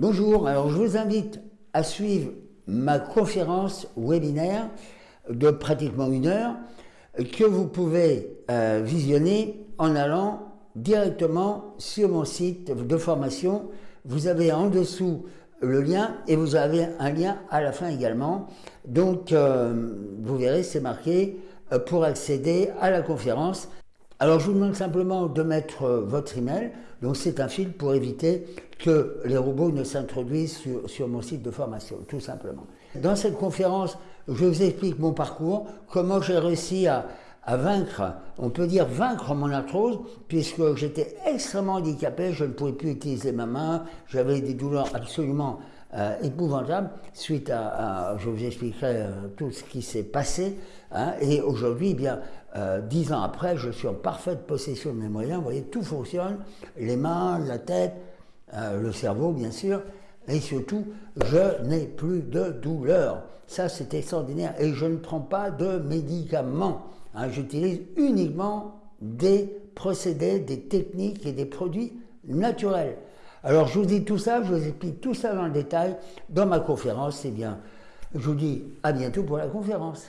Bonjour, alors je vous invite à suivre ma conférence webinaire de pratiquement une heure que vous pouvez euh, visionner en allant directement sur mon site de formation. Vous avez en dessous le lien et vous avez un lien à la fin également. Donc euh, vous verrez, c'est marqué euh, pour accéder à la conférence. Alors je vous demande simplement de mettre votre email. Donc c'est un fil pour éviter que les robots ne s'introduisent sur, mon site de formation, tout simplement. Dans cette conférence, je vous explique mon parcours, comment j'ai réussi à, vaincre, on peut dire vaincre mon arthrose, puisque j'étais extrêmement handicapé, je ne pouvais plus utiliser ma main, j'avais des douleurs absolument euh, épouvantables, suite à, je vous expliquerai euh, tout ce qui s'est passé, hein. et aujourd'hui, eh bien, euh, dix ans après, je suis en parfaite possession de mes moyens, vous voyez, tout fonctionne, les mains, la tête, le cerveau bien sûr, et surtout, je n'ai plus de douleur. Ça, c'est extraordinaire. Et je ne prends pas de médicaments. Hein. J'utilise uniquement des procédés, des techniques et des produits naturels. Alors, je vous dis tout ça, je vous explique tout ça dans le détail dans ma conférence. Eh bien, je vous dis à bientôt pour la conférence.